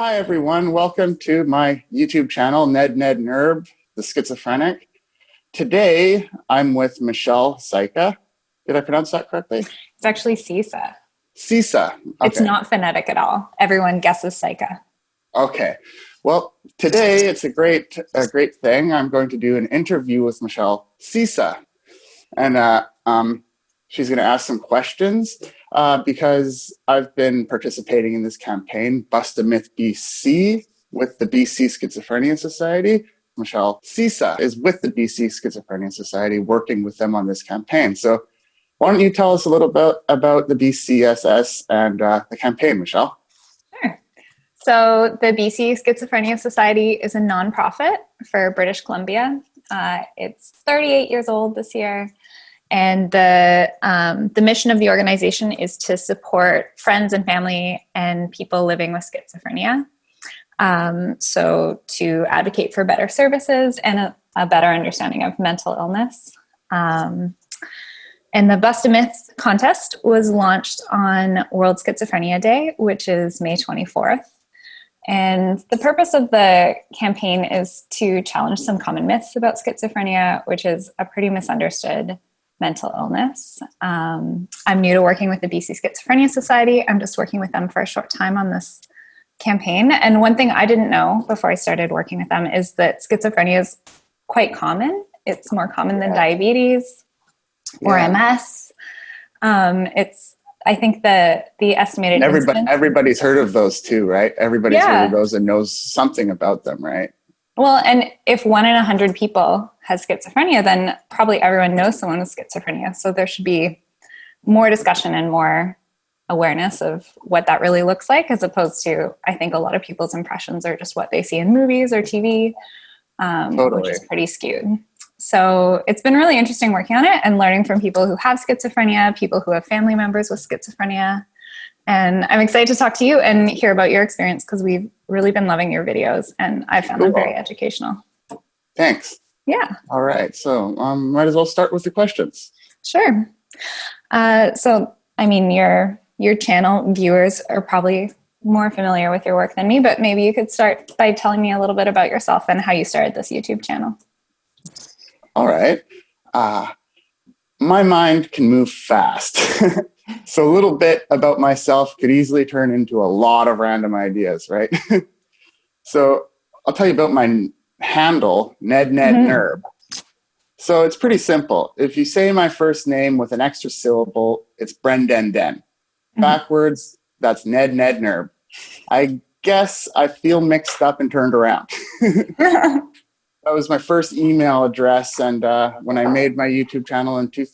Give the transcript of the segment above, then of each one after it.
Hi, everyone. Welcome to my YouTube channel, Ned Ned Nerb, the schizophrenic. Today, I'm with Michelle Saika. Did I pronounce that correctly? It's actually Sisa. Sisa. Okay. It's not phonetic at all. Everyone guesses Saika. Okay. Well, today it's a great, a great thing. I'm going to do an interview with Michelle Sisa, and uh, um, she's going to ask some questions uh, because I've been participating in this campaign, Bust a Myth BC, with the BC Schizophrenia Society. Michelle Sisa is with the BC Schizophrenia Society, working with them on this campaign. So, why don't you tell us a little bit about the BCSS and uh, the campaign, Michelle? Sure. So, the BC Schizophrenia Society is a nonprofit for British Columbia. Uh, it's 38 years old this year. And the, um, the mission of the organization is to support friends and family and people living with schizophrenia. Um, so, to advocate for better services and a, a better understanding of mental illness. Um, and the Bust a Myth contest was launched on World Schizophrenia Day, which is May 24th. And the purpose of the campaign is to challenge some common myths about schizophrenia, which is a pretty misunderstood mental illness. Um, I'm new to working with the BC Schizophrenia Society. I'm just working with them for a short time on this campaign. And one thing I didn't know before I started working with them is that schizophrenia is quite common. It's more common than diabetes or yeah. MS. Um, it's I think the the estimated everybody everybody's heard of those too, right? Everybody's yeah. heard of those and knows something about them, right? Well, and if one in a hundred people has schizophrenia, then probably everyone knows someone with schizophrenia. So there should be more discussion and more awareness of what that really looks like, as opposed to I think a lot of people's impressions are just what they see in movies or TV, um, totally. which is pretty skewed. So it's been really interesting working on it and learning from people who have schizophrenia, people who have family members with schizophrenia. And I'm excited to talk to you and hear about your experience because we've really been loving your videos and I found cool. them very educational. Thanks. Yeah. All right. So um, might as well start with the questions. Sure. Uh, so, I mean, your your channel viewers are probably more familiar with your work than me, but maybe you could start by telling me a little bit about yourself and how you started this YouTube channel. All right. Uh, my mind can move fast. so a little bit about myself could easily turn into a lot of random ideas, right? so I'll tell you about my handle, Ned Ned mm-hmm. Nerb. So it's pretty simple. If you say my first name with an extra syllable, it's Brendan Den. Mm-hmm. Backwards, that's Ned Ned Nerb. I guess I feel mixed up and turned around. that was my first email address, and uh, when I made my YouTube channel in two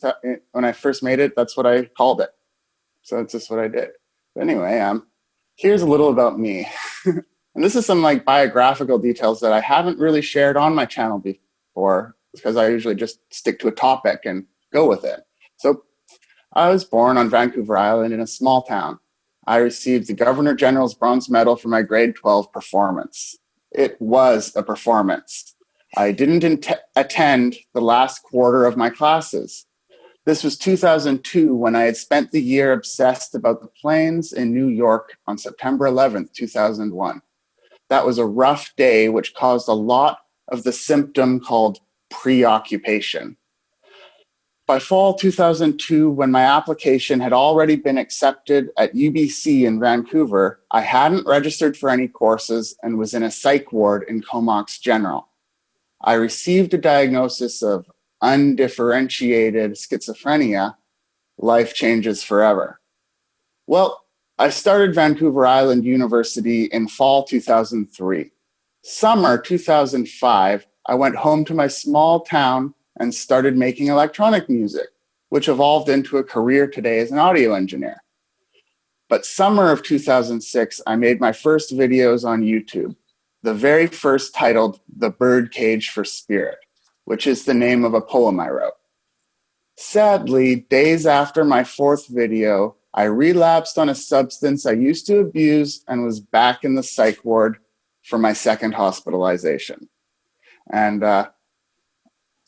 when I first made it, that's what I called it. So that's just what I did. But anyway, um, here's a little about me. and this is some like biographical details that I haven't really shared on my channel before because I usually just stick to a topic and go with it. So I was born on Vancouver Island in a small town. I received the Governor General's Bronze Medal for my grade 12 performance. It was a performance. I didn't attend the last quarter of my classes. This was 2002 when I had spent the year obsessed about the planes in New York on September 11th, 2001. That was a rough day, which caused a lot of the symptom called preoccupation. By fall 2002, when my application had already been accepted at UBC in Vancouver, I hadn't registered for any courses and was in a psych ward in Comox General. I received a diagnosis of undifferentiated schizophrenia, life changes forever. Well, I started Vancouver Island University in fall 2003. Summer 2005, I went home to my small town and started making electronic music, which evolved into a career today as an audio engineer. But summer of 2006, I made my first videos on YouTube, the very first titled The Birdcage for Spirit which is the name of a poem I wrote. Sadly, days after my fourth video, I relapsed on a substance I used to abuse and was back in the psych ward for my second hospitalization. And uh,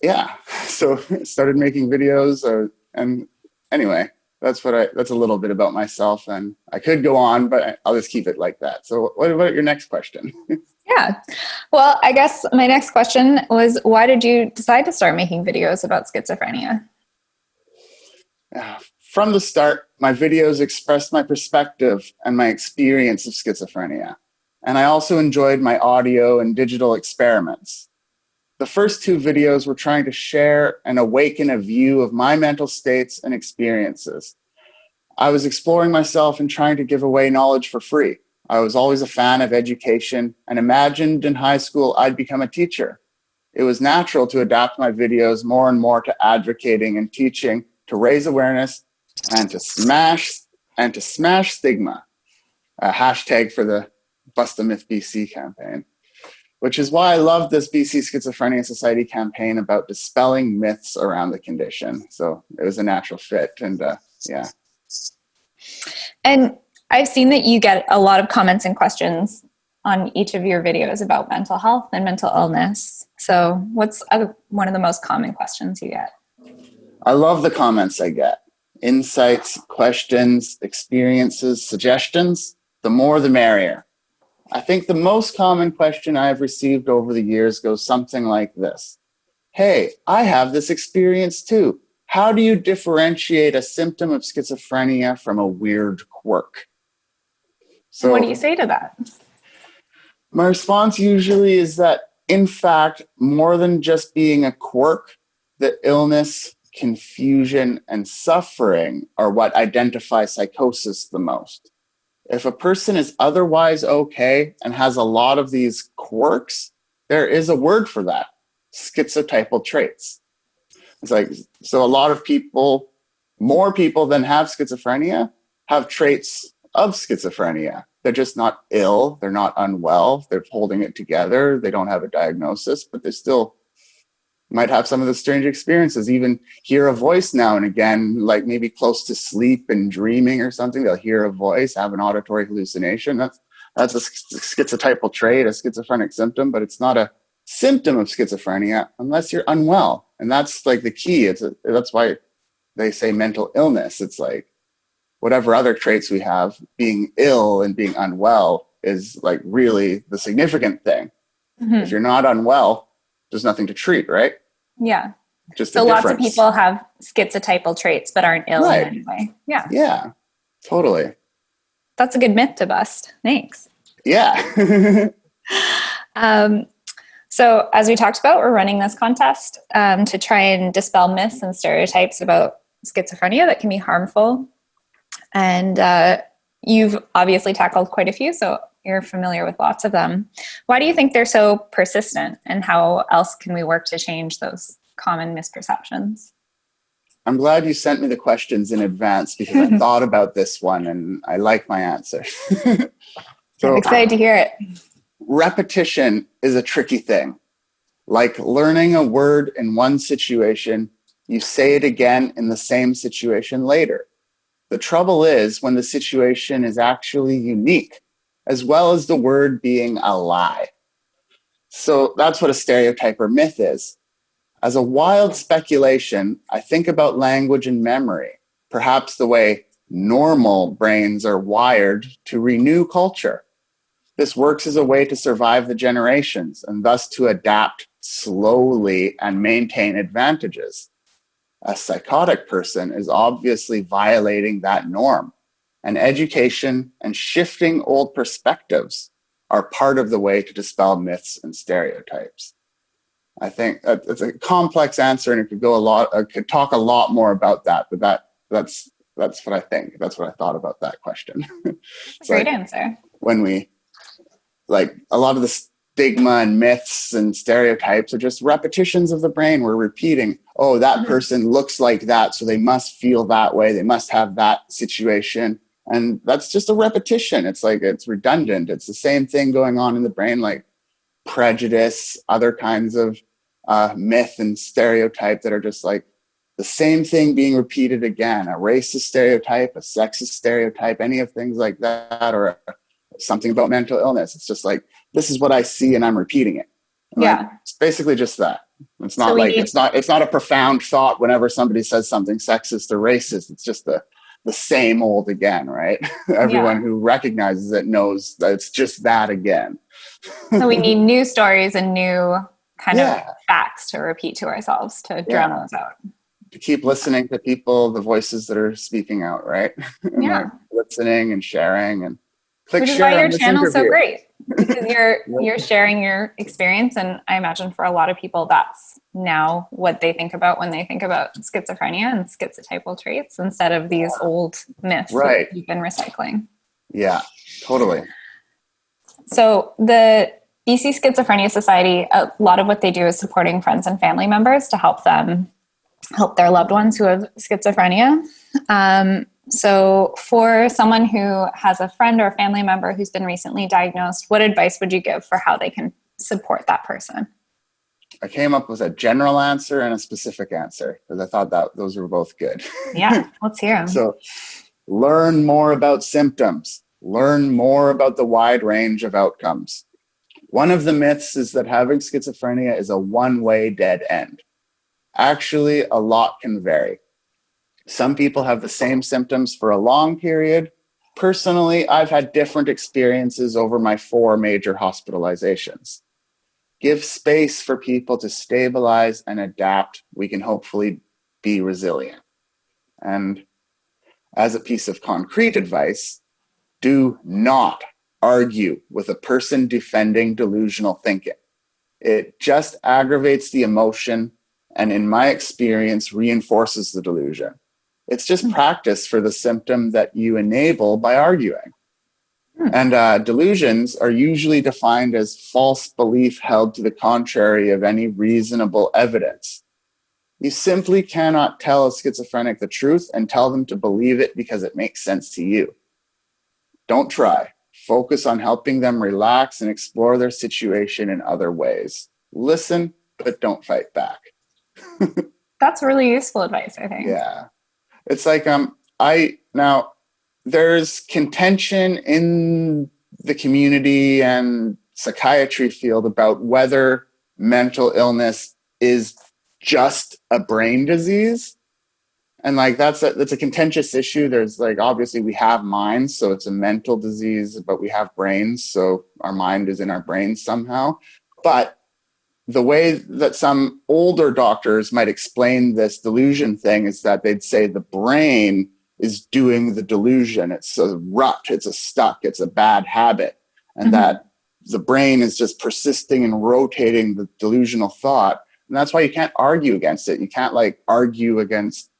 yeah, so started making videos. Uh, and anyway, that's what I. That's a little bit about myself, and I could go on, but I'll just keep it like that. So, what about your next question? yeah, well, I guess my next question was, why did you decide to start making videos about schizophrenia? Uh, from the start, my videos expressed my perspective and my experience of schizophrenia, and I also enjoyed my audio and digital experiments. The first two videos were trying to share and awaken a view of my mental states and experiences. I was exploring myself and trying to give away knowledge for free. I was always a fan of education and imagined in high school I'd become a teacher. It was natural to adapt my videos more and more to advocating and teaching to raise awareness and to smash and to smash stigma. A hashtag for the Bust the Myth BC campaign which is why I love this BC Schizophrenia Society campaign about dispelling myths around the condition. So it was a natural fit, and uh, yeah. And I've seen that you get a lot of comments and questions on each of your videos about mental health and mental illness. So, what's one of the most common questions you get? I love the comments I get insights, questions, experiences, suggestions. The more, the merrier. I think the most common question I've received over the years goes something like this Hey, I have this experience too. How do you differentiate a symptom of schizophrenia from a weird quirk? So, what do you say to that? My response usually is that, in fact, more than just being a quirk, the illness, confusion, and suffering are what identify psychosis the most if a person is otherwise okay and has a lot of these quirks, there is a word for that schizotypal traits. It's like, so a lot of people, more people than have schizophrenia, have traits of schizophrenia. They're just not ill, they're not unwell, they're holding it together, they don't have a diagnosis, but they still might have some of the strange experiences, even hear a voice now and again, like maybe close to sleep and dreaming or something. They'll hear a voice, have an auditory hallucination. That's that's a schizotypal trait, a schizophrenic symptom, but it's not a symptom of schizophrenia unless you're unwell. And that's like the key. It's a, that's why they say mental illness. It's like whatever other traits we have, being ill and being unwell is like really the significant thing. Mm-hmm. If you're not unwell, there's nothing to treat, right? Yeah. Just so lots of people have schizotypal traits but aren't ill right. in any way. Yeah. Yeah. Totally. That's a good myth to bust. Thanks. Yeah. um, so, as we talked about, we're running this contest um, to try and dispel myths and stereotypes about schizophrenia that can be harmful. And uh, you've obviously tackled quite a few, so you're familiar with lots of them. Why do you think they're so persistent, and how else can we work to change those common misperceptions? I'm glad you sent me the questions in advance because I thought about this one and I like my answer. so, I'm excited to hear it. Repetition is a tricky thing. Like learning a word in one situation, you say it again in the same situation later. The trouble is when the situation is actually unique as well as the word being a lie. So that's what a stereotype or myth is. As a wild speculation, I think about language and memory, perhaps the way normal brains are wired to renew culture. This works as a way to survive the generations and thus to adapt slowly and maintain advantages. A psychotic person is obviously violating that norm and education and shifting old perspectives are part of the way to dispel myths and stereotypes. I think it's a complex answer, and it could go a lot. I could talk a lot more about that, but that that's that's what I think. That's what I thought about that question. Great like answer. When we like a lot of the stigma and myths and stereotypes are just repetitions of the brain. We're repeating, oh, that mm-hmm. person looks like that, so they must feel that way. They must have that situation and that's just a repetition it's like it's redundant it's the same thing going on in the brain like prejudice other kinds of uh, myth and stereotype that are just like the same thing being repeated again a racist stereotype a sexist stereotype any of things like that or something about mental illness it's just like this is what i see and i'm repeating it and yeah like, it's basically just that it's not so like need- it's not it's not a profound thought whenever somebody says something sexist or racist it's just the the same old again, right? Everyone Yeah. who recognizes it knows that it's just that again. so we need new stories and new kind of facts to repeat to ourselves to drown those out. to keep listening to people, the voices that are speaking out, right? Yeah. like, listening and sharing and click Which is why your channel's so great because you're you're sharing your experience and I imagine for a lot of people that's now what they think about when they think about schizophrenia and schizotypal traits instead of these old myths Right. that you've been recycling. Yeah, totally. So the BC Schizophrenia Society, a lot of what they do is supporting friends and family members to help them help their loved ones who have schizophrenia. Um, so for someone who has a friend or a family member who's been recently diagnosed, what advice would you give for how they can support that person? I came up with a general answer and a specific answer because I thought that those were both good. Yeah, let's hear them. So, learn more about symptoms, learn more about the wide range of outcomes. One of the myths is that having schizophrenia is a one way dead end. Actually, a lot can vary. Some people have the same symptoms for a long period. Personally, I've had different experiences over my four major hospitalizations. Give space for people to stabilize and adapt. We can hopefully be resilient. And as a piece of concrete advice, do not argue with a person defending delusional thinking. It just aggravates the emotion and, in my experience, reinforces the delusion. It's just practice for the symptom that you enable by arguing. Hmm. And uh, delusions are usually defined as false belief held to the contrary of any reasonable evidence. You simply cannot tell a schizophrenic the truth and tell them to believe it because it makes sense to you. Don't try. Focus on helping them relax and explore their situation in other ways. Listen, but don't fight back. That's really useful advice, I think. Yeah. It's like um I now there's contention in the community and psychiatry field about whether mental illness is just a brain disease. And like that's a that's a contentious issue. There's like obviously we have minds, so it's a mental disease, but we have brains, so our mind is in our brains somehow. But the way that some older doctors might explain this delusion thing is that they'd say the brain is doing the delusion. It's a rut, it's a stuck, it's a bad habit. And Mhm. that the brain is just persisting and rotating the delusional thought. And that's why you can't argue against it. You can't like argue against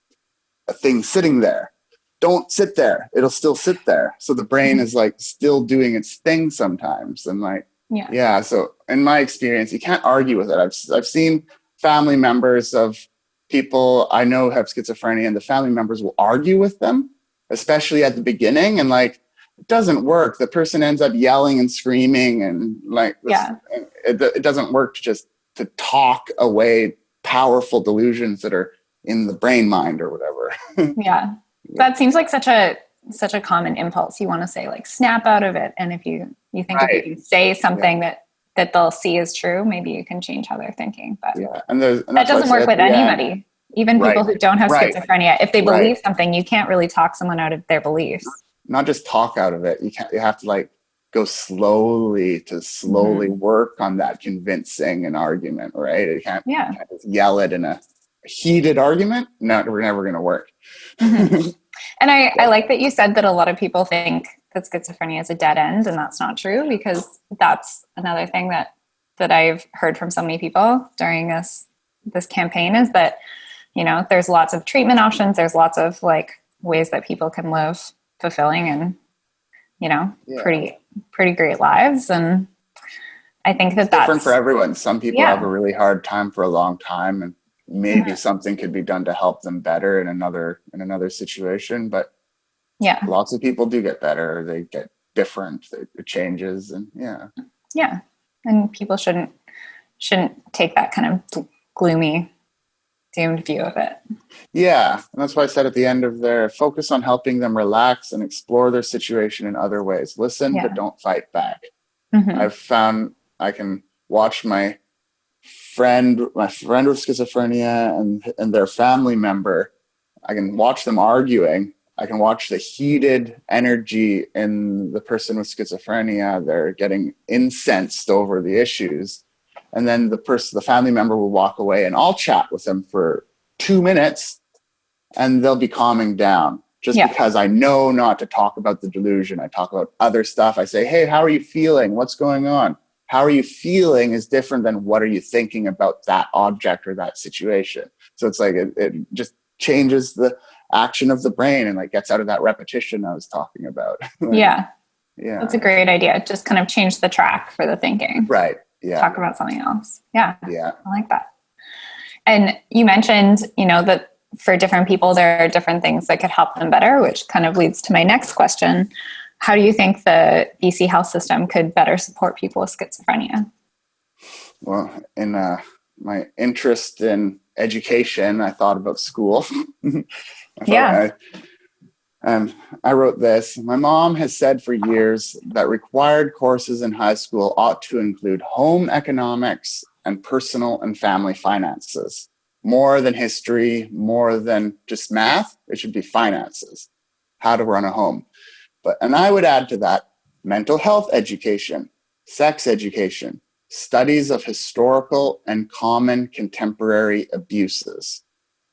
a thing sitting there. Don't sit there. It'll still sit there. So the brain is like still doing its thing sometimes. And like, Yeah. yeah. So in my experience, you can't argue with it. I've I've seen family members of people I know have schizophrenia, and the family members will argue with them, especially at the beginning, and like it doesn't work. The person ends up yelling and screaming, and like Yeah. it, it doesn't work to just to talk away powerful delusions that are in the brain mind or whatever. yeah that seems like such a such a common impulse you want to say like snap out of it and if you you think Right. if you can say something that that they'll see is true maybe you can change how they're thinking but yeah, and, and that that's why I doesn't work with the end- anybody even people who don't have Right. schizophrenia if they Right. believe something you can't really talk someone out of their beliefs not just talk out of it. You can't. You have to like go slowly to slowly Mm-hmm. work on that convincing an argument, right? You can't, yeah you can't just yell it in a heated argument. No, we're never going to work. Mhm. and I, I like that you said that a lot of people think that schizophrenia is a dead end and that's not true because that's another thing that that i've heard from so many people during this this campaign is that you know there's lots of treatment options there's lots of like ways that people can live fulfilling and you know Yeah. pretty pretty great lives and i think that that's Different for everyone. Some people Yeah. have a really hard time for a long time, and maybe Mhm. something could be done to help them better in another in another situation. But yeah lots of people do get better. They get different. It changes, and yeah, yeah and people shouldn't shouldn't take that kind of gloomy doomed view of it Yeah, and that's why I said at the end of there, focus on helping them relax and explore their situation in other ways. Listen, Yeah. but don't fight back. Mhm. I've found I can watch my friend, my friend with schizophrenia, and and their family member. I can watch them arguing. I can watch the heated energy in the person with schizophrenia. They're getting incensed over the issues. And then the person, the family member will walk away and I'll chat with them for two minutes and they'll be calming down just yeah. because I know not to talk about the delusion. I talk about other stuff. I say, Hey, how are you feeling? What's going on? How are you feeling is different than what are you thinking about that object or that situation. So it's like, it, it just changes the action of the brain and like gets out of that repetition I was talking about. yeah. Yeah. That's a great idea. Just kind of change the track for the thinking. Right. Yeah. Talk about something else. Yeah. Yeah. I like that. And you mentioned, you know, that for different people, there are different things that could help them better, which kind of leads to my next question. How do you think the BC health system could better support people with schizophrenia? Well, in uh, my interest in education, I thought about school. yeah. I, um, I wrote this. My mom has said for years that required courses in high school ought to include home economics and personal and family finances. More than history, more than just math, it should be finances, how to run a home. But and I would add to that mental health education, sex education, studies of historical and common contemporary abuses.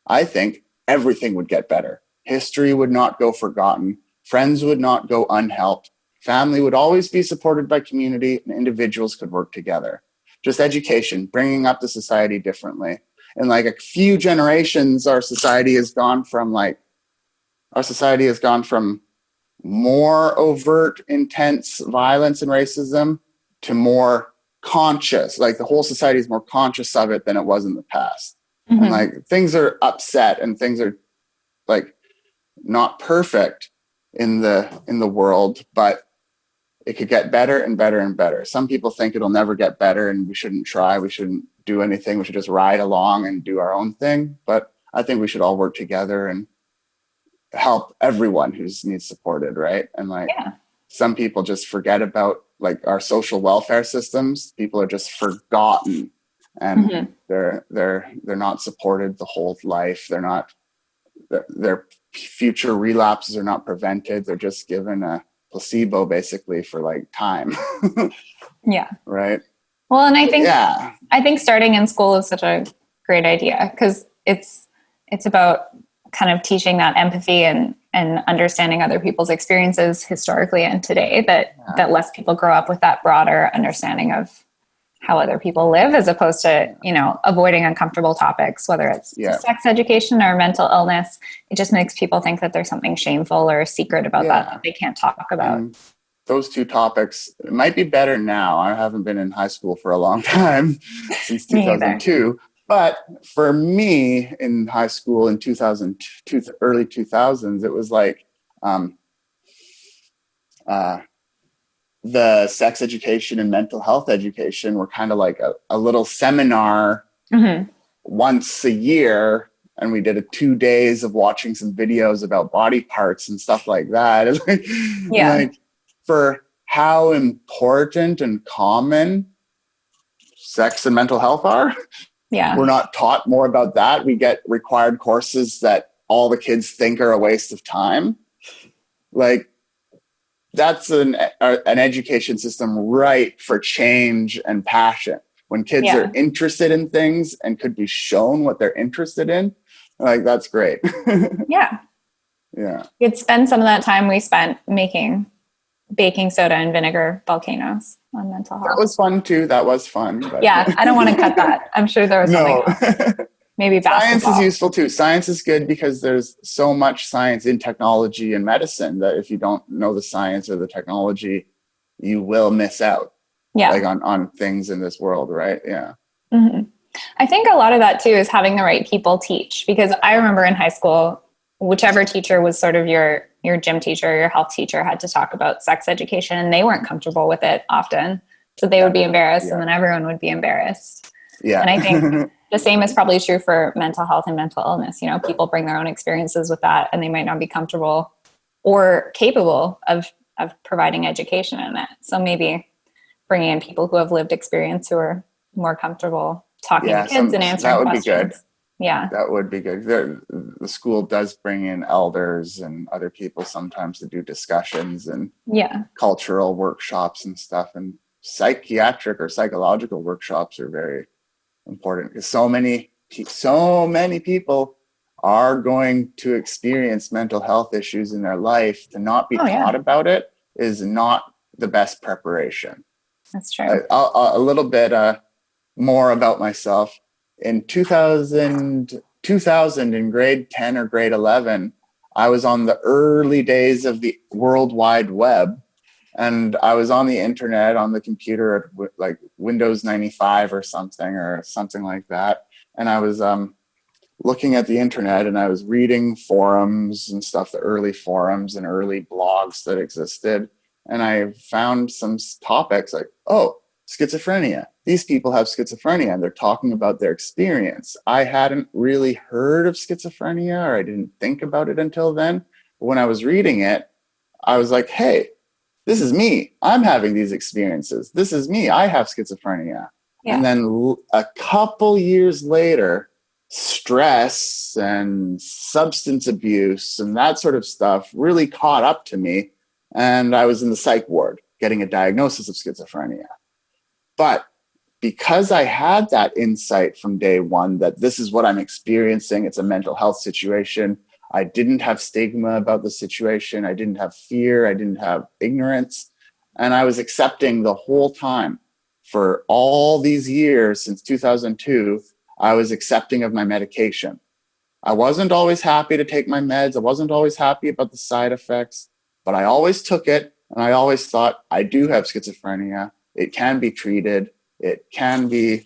I think everything would get better. History would not go forgotten. Friends would not go unhelped. Family would always be supported by community and individuals could work together. Just education, bringing up the society differently. In like a few generations, our society has gone from like, our society has gone from more overt, intense violence and racism to more conscious. Like the whole society is more conscious of it than it was in the past. Mm-hmm. And like things are upset and things are like not perfect in the in the world, but it could get better and better and better. Some people think it'll never get better and we shouldn't try, we shouldn't do anything, we should just ride along and do our own thing. But I think we should all work together and help everyone who needs supported, right? And like yeah. some people just forget about like our social welfare systems. People are just forgotten and mm-hmm. they're they're they're not supported the whole life. They're not their future relapses are not prevented. They're just given a placebo basically for like time. yeah. Right. Well, and I think yeah. I think starting in school is such a great idea because it's it's about kind of teaching that empathy and and understanding other people's experiences historically and today that yeah. that less people grow up with that broader understanding of how other people live as opposed to you know avoiding uncomfortable topics whether it's yeah. sex education or mental illness it just makes people think that there's something shameful or secret about yeah. that that they can't talk about and those two topics might be better now i haven't been in high school for a long time since 2002 but for me in high school in 2002 early 2000s it was like um, uh, the sex education and mental health education were kind of like a, a little seminar mm-hmm. once a year and we did a two days of watching some videos about body parts and stuff like that like, yeah. like for how important and common sex and mental health are yeah. We're not taught more about that. We get required courses that all the kids think are a waste of time. Like that's an an education system ripe for change and passion. When kids yeah. are interested in things and could be shown what they're interested in like that's great. Yeah. Yeah. You'd spend some of that time we spent making baking soda and vinegar volcanoes on mental health that was fun too that was fun but. yeah i don't want to cut that i'm sure there was no. something maybe basketball. science is useful too science is good because there's so much science in technology and medicine that if you don't know the science or the technology you will miss out yeah like on on things in this world right yeah mm-hmm. i think a lot of that too is having the right people teach because i remember in high school whichever teacher was sort of your your gym teacher your health teacher had to talk about sex education and they weren't comfortable with it often so they would be embarrassed yeah. and then everyone would be embarrassed yeah and i think the same is probably true for mental health and mental illness. You know, people bring their own experiences with that and they might not be comfortable or capable of of providing education in it. So maybe bringing in people who have lived experience who are more comfortable talking yeah, to kids some, and answering that would questions. Be good. Yeah. That would be good. The, the school does bring in elders and other people sometimes to do discussions and Yeah. cultural workshops and stuff. And psychiatric or psychological workshops are very important because so many so many people are going to experience mental health issues in their life. To not be Oh, yeah. taught about it is not the best preparation. That's true. I'll- I'll- a little bit uh, more about myself. In 2000, 2000, in grade 10 or grade 11, I was on the early days of the World Wide Web. And I was on the internet, on the computer, at like Windows 95 or something, or something like that. And I was um, looking at the internet and I was reading forums and stuff, the early forums and early blogs that existed and I found some topics like, oh, schizophrenia. These people have schizophrenia and they're talking about their experience. I hadn't really heard of schizophrenia or I didn't think about it until then. But when I was reading it, I was like, hey, this is me. I'm having these experiences. This is me. I have schizophrenia. Yeah. And then a couple years later, stress and substance abuse and that sort of stuff really caught up to me and I was in the psych ward getting a diagnosis of schizophrenia. But because I had that insight from day one that this is what I'm experiencing, it's a mental health situation. I didn't have stigma about the situation. I didn't have fear. I didn't have ignorance. And I was accepting the whole time for all these years since 2002. I was accepting of my medication. I wasn't always happy to take my meds. I wasn't always happy about the side effects but I always took it and I always thought I do have schizophrenia. It can be treated. It can be,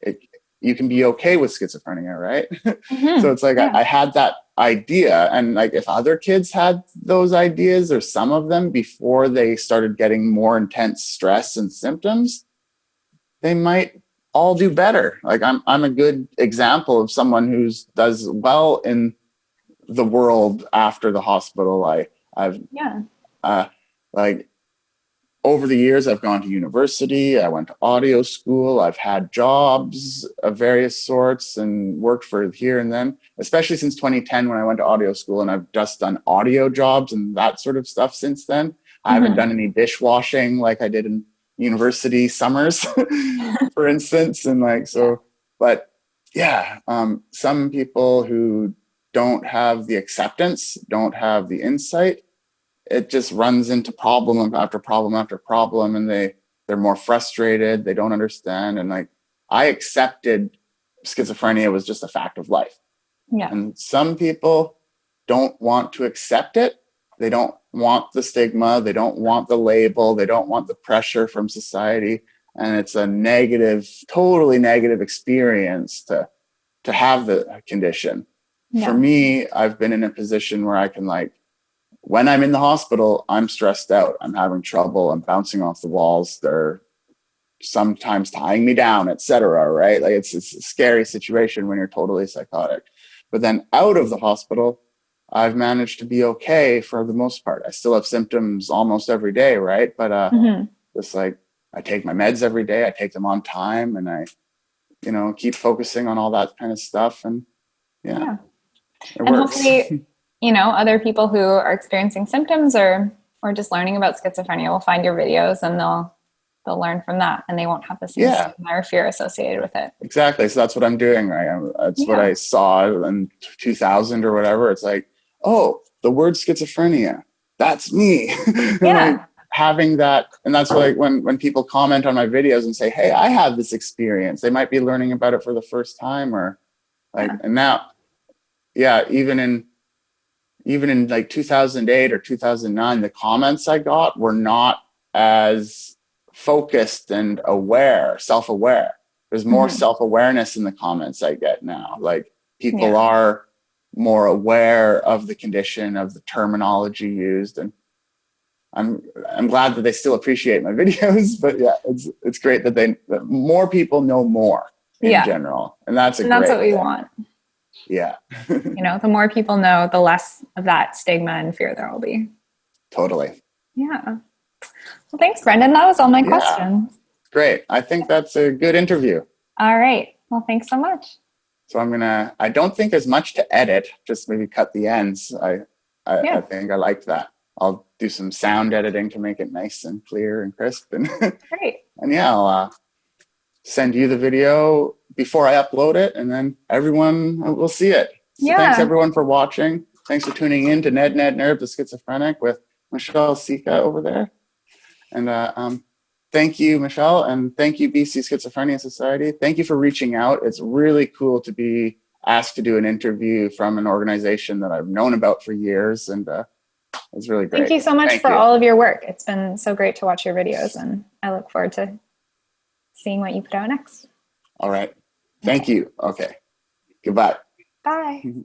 it, you can be okay with schizophrenia, right? Mhm. so it's like Yeah. I, I had that idea. And like if other kids had those ideas or some of them before they started getting more intense stress and symptoms, they might all do better. Like I'm, I'm a good example of someone who's does well in the world after the hospital. I, I've yeah. uh, like over the years i've gone to university i went to audio school i've had jobs of various sorts and worked for here and then especially since 2010 when i went to audio school and i've just done audio jobs and that sort of stuff since then i haven't Mhm. done any dishwashing like i did in university summers for instance and like so but yeah um, some people who don't have the acceptance don't have the insight it just runs into problem after problem after problem and they they're more frustrated they don't understand and like i accepted schizophrenia was just a fact of life Yeah. and some people don't want to accept it they don't want the stigma they don't want the label they don't want the pressure from society and it's a negative totally negative experience to to have the condition Yeah. for me i've been in a position where i can like when i'm in the hospital i'm stressed out i'm having trouble i'm bouncing off the walls they're sometimes tying me down etc right like it's, it's a scary situation when you're totally psychotic but then out of the hospital i've managed to be okay for the most part i still have symptoms almost every day right but uh Mhm. just like I take my meds every day, I take them on time, and I, you know, keep focusing on all that kind of stuff. And yeah, Yeah. it And works. hopefully, you know, other people who are experiencing symptoms or or just learning about schizophrenia will find your videos and they'll they'll learn from that and they won't have the same Yeah. or fear associated with it. exactly. So that's what I'm doing. Right. I'm- That's what I saw in 2000 or whatever. It's like, oh, the word schizophrenia. That's me. Yeah. like, having that, and that's like when when people comment on my videos and say, "Hey, I have this experience," they might be learning about it for the first time, or like, Yeah. and now, yeah, even in even in like 2008 or 2009 the comments i got were not as focused and aware self-aware there's more Mhm. self-awareness in the comments i get now like people Yeah. are more aware of the condition of the terminology used and i'm i'm glad that they still appreciate my videos but yeah it's it's great that they that more people know more in Yeah. general and that's a And that's what we thing. want. Yeah You know, the more people know, the less of that stigma and fear there will be. totally Yeah. Well, thanks, Brendan. That was all my Yeah. questions. great i think that's a good interview All right. Well, thanks so much. so I'm gonna. I don't think there's much to edit. Just maybe cut the ends. I I, Yeah. I think I liked that. I'll do some sound editing to make it nice and clear and crisp. And Great. and yeah, I'll uh, send you the video before I upload it, and then everyone will see it. So thanks everyone for watching. Thanks for tuning in to Ned Ned Nerb the Schizophrenic with Michelle Sika over there. And uh, um, thank you, Michelle, and thank you, BC Schizophrenia Society. Thank you for reaching out. It's really cool to be asked to do an interview from an organization that I've known about for years, and uh, it's really great. Thank you so much Thank for you. all of your work. It's been so great to watch your videos, and I look forward to seeing what you put out next. All right. Thank you. Okay. Goodbye. Bye.